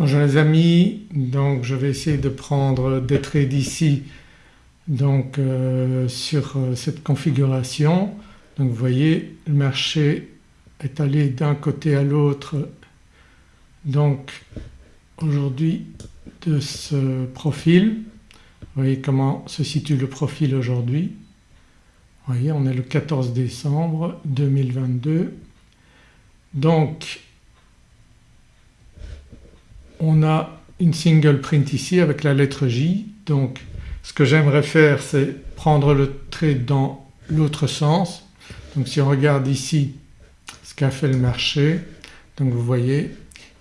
Bonjour les amis, donc je vais essayer de prendre des trades ici donc euh, sur euh, cette configuration. Donc vous voyez le marché est allé d'un côté à l'autre donc aujourd'hui de ce profil. Vous voyez comment se situe le profil aujourd'hui. Vous voyez on est le 14 décembre 2022. Donc on a une single print ici avec la lettre J donc ce que j'aimerais faire c'est prendre le trade dans l'autre sens. Donc si on regarde ici ce qu'a fait le marché donc vous voyez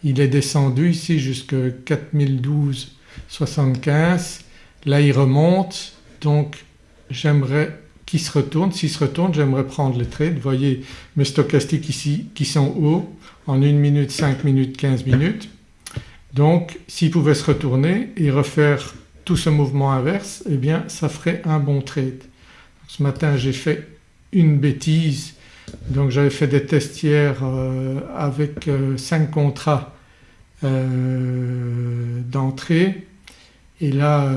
il est descendu ici jusqu'à 4012,75 là il remonte donc j'aimerais qu'il se retourne. S'il se retourne j'aimerais prendre les trades. Vous voyez mes stochastiques ici qui sont hauts en 1 minute, 5 minutes, 15 minutes donc s'il pouvait se retourner et refaire tout ce mouvement inverse eh bien ça ferait un bon trade. Ce matin j'ai fait une bêtise donc j'avais fait des tests hier euh, avec 5 euh, contrats euh, d'entrée et là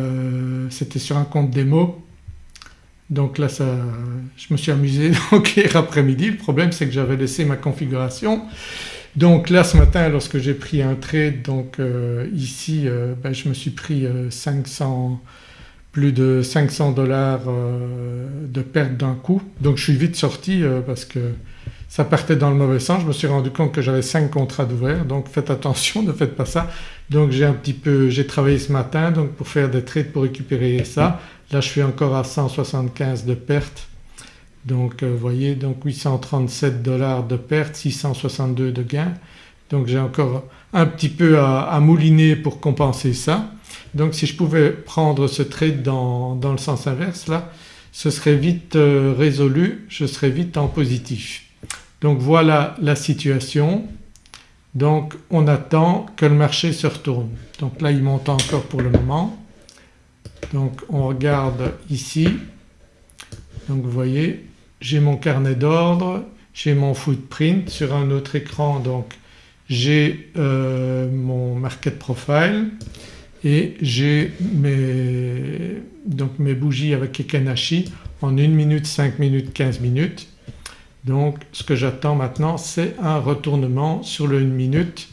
c'était sur un compte démo donc là ça, je me suis amusé donc hier après-midi. Le problème c'est que j'avais laissé ma configuration donc là ce matin lorsque j'ai pris un trade donc euh, ici euh, ben, je me suis pris 500 euh, plus de 500 dollars de perte d'un coup donc je suis vite sorti parce que ça partait dans le mauvais sens. Je me suis rendu compte que j'avais 5 contrats d'ouvert donc faites attention ne faites pas ça. Donc j'ai un petit peu, j'ai travaillé ce matin donc pour faire des trades pour récupérer ça. Là je suis encore à 175 de perte donc vous voyez donc 837 dollars de perte, 662 de gain. Donc j'ai encore un petit peu à, mouliner pour compenser ça. Donc si je pouvais prendre ce trade dans, le sens inverse là ce serait vite euh, résolu, je serais vite en positif. Donc voilà la situation. Donc on attend que le marché se retourne. Donc là il monte encore pour le moment. Donc on regarde ici. Donc vous voyez j'ai mon carnet d'ordre, j'ai mon footprint sur un autre écran donc j'ai euh, mon market profile et j'ai mes, mes bougies avec Ekenashi en 1 minute, 5 minutes, 15 minutes. Donc ce que j'attends maintenant c'est un retournement sur le 1 minute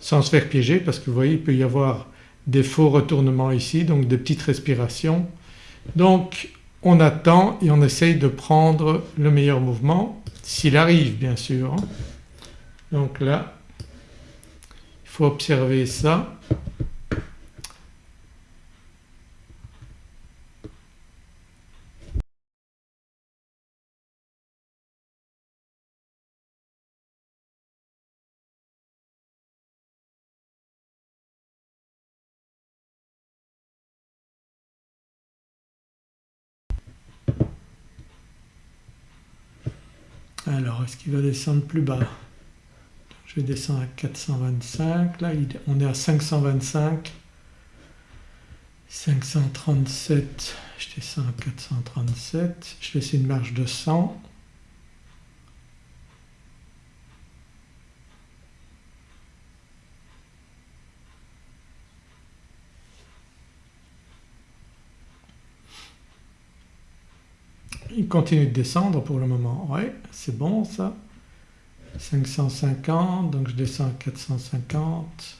sans se faire piéger parce que vous voyez il peut y avoir des faux retournements ici donc des petites respirations. Donc on attend et on essaye de prendre le meilleur mouvement s'il arrive bien sûr. Donc là il faut observer ça Alors est-ce qu'il va descendre plus bas? Je vais descendre à 425, là on est à 525, 537, je descends à 437, je laisse une marge de 100. Il continue de descendre pour le moment. Ouais, c'est bon ça. 550 donc je descends à 450.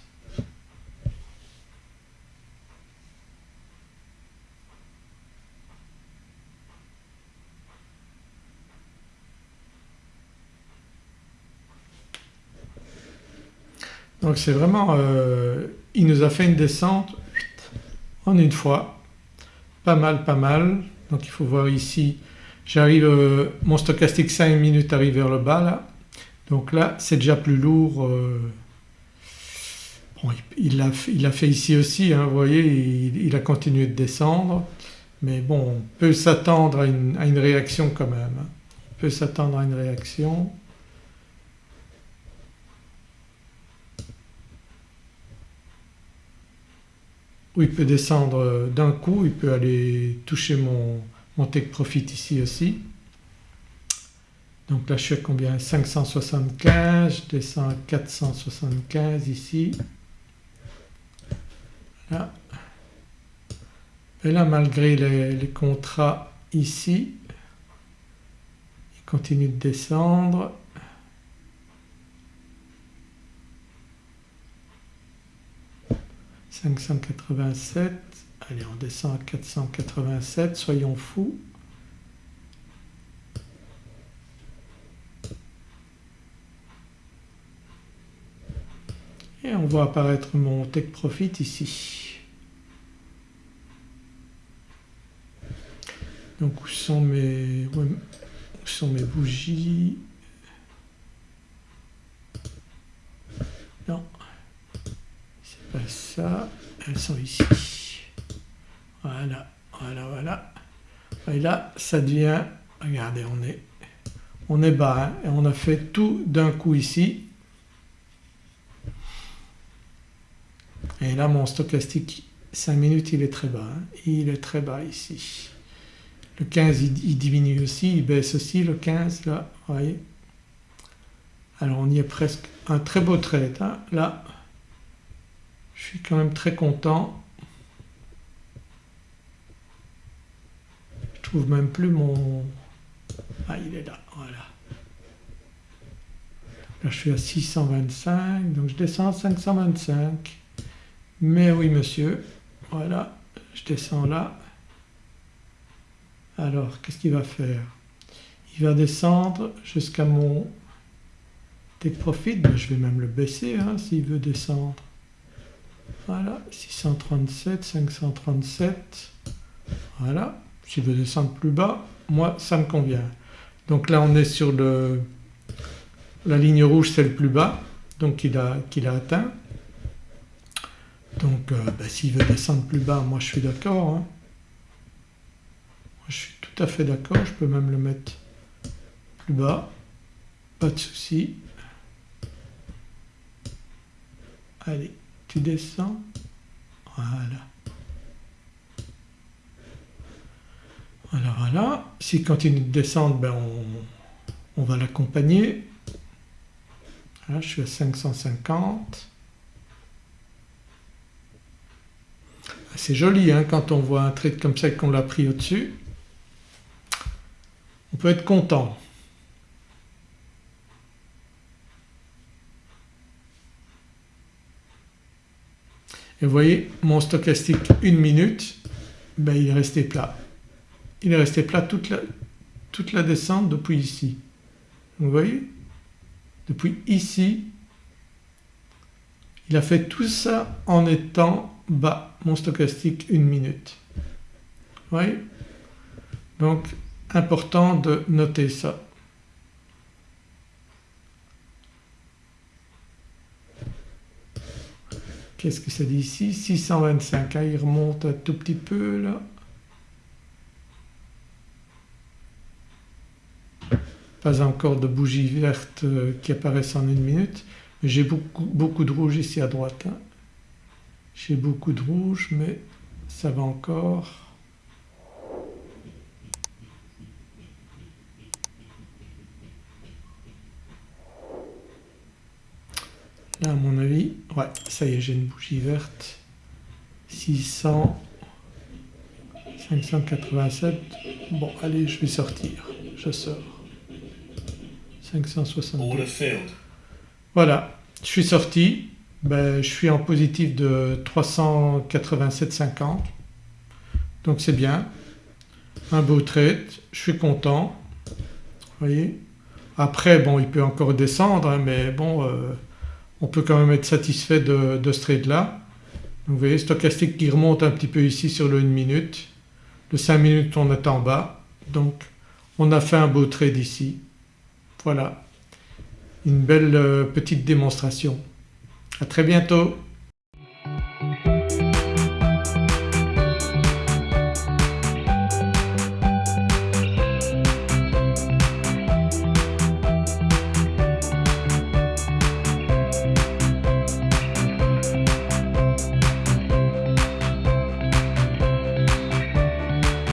Donc c'est vraiment, euh, il nous a fait une descente en une fois, pas mal pas mal. Donc il faut voir ici J'arrive, euh, mon stochastique 5 minutes arrive vers le bas là. Donc là c'est déjà plus lourd. Euh, il l'a il fait ici aussi, hein, vous voyez il, a continué de descendre mais bon on peut s'attendre à, une, réaction quand même. Hein. On peut s'attendre à une réaction. Ou il peut descendre d'un coup, il peut aller toucher mon, mon take profit ici aussi. Donc là je suis combien 575, je descends à 475 ici. Là. Et là malgré les, contrats ici il continue de descendre. « 587, allez on descend à 487, soyons fous. Et on voit apparaître mon take profit ici. Donc où sont mes, où sont mes bougies? Non, c'est pas ça, elles sont ici. Voilà, voilà, voilà. Et là ça devient, regardez on est, on est bas hein, et on a fait tout d'un coup ici Et là mon stochastique 5 minutes il est très bas, hein. il est très bas ici. Le 15 il, diminue aussi, il baisse aussi le 15 là, voyez. Alors on y est presque, un très beau trade hein. là. Je suis quand même très content. Trouve même plus mon... Ah il est là, voilà. Là je suis à 625 donc je descends à 525. Mais oui monsieur, voilà, je descends là. Alors qu'est-ce qu'il va faire? Il va descendre jusqu'à mon take profit, ben, je vais même le baisser hein, s'il veut descendre. Voilà, 637, 537, voilà. S'il veut descendre plus bas, moi ça me convient. Donc là on est sur le, la ligne rouge c'est le plus bas donc qu'il a, qu'il a atteint. Donc euh, ben, s'il veut descendre plus bas, moi je suis d'accord. Hein. Je suis tout à fait d'accord, je peux même le mettre plus bas, pas de souci. Allez, tu descends, voilà. Voilà, voilà. S'il continue de descendre, ben on, va l'accompagner. Je suis à 550. C'est joli hein, quand on voit un trade comme ça qu'on l'a pris au-dessus. On peut être content. Et vous voyez mon stochastique une minute, ben il est resté plat. Il est resté plat toute la, descente depuis ici. Vous voyez? Depuis ici, il a fait tout ça en étant bas mon stochastique une minute. Oui Donc important de noter ça. Qu'est-ce que ça dit ici? 625, ah, il remonte un tout petit peu là. Pas encore de bougies vertes euh, qui apparaissent en une minute. J'ai beaucoup, beaucoup de rouge ici à droite. Hein. J'ai beaucoup de rouge mais ça va encore. Là à mon avis, ouais ça y est j'ai une bougie verte. 600, 587, bon allez je vais sortir, je sors. 562. Voilà, je suis sorti, ben, je suis en positif de 387,50 donc c'est bien. Un beau trade, je suis content. Vous voyez? Après bon il peut encore descendre hein, mais bon euh, on peut quand même être satisfait de, ce trade là. vous voyez stochastique qui remonte un petit peu ici sur le 1 minute. Le 5 minutes on est en bas donc on a fait un beau trade ici. Voilà une belle euh, petite démonstration. À très bientôt